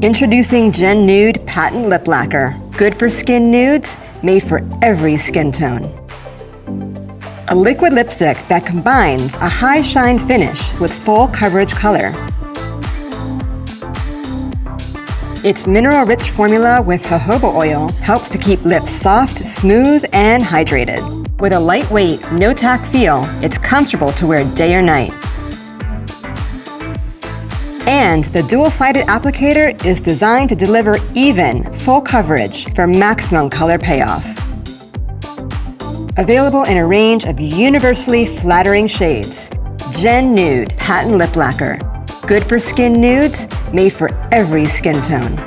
Introducing Gen Nude Patent Lip Lacquer. Good for skin nudes, made for every skin tone. A liquid lipstick that combines a high shine finish with full coverage color. Its mineral-rich formula with jojoba oil helps to keep lips soft, smooth, and hydrated. With a lightweight, no-tack feel, it's comfortable to wear day or night. And the dual-sided applicator is designed to deliver even, full coverage for maximum color payoff. Available in a range of universally flattering shades. Gen Nude Patent Lip Lacquer. Good for skin nudes, made for every skin tone.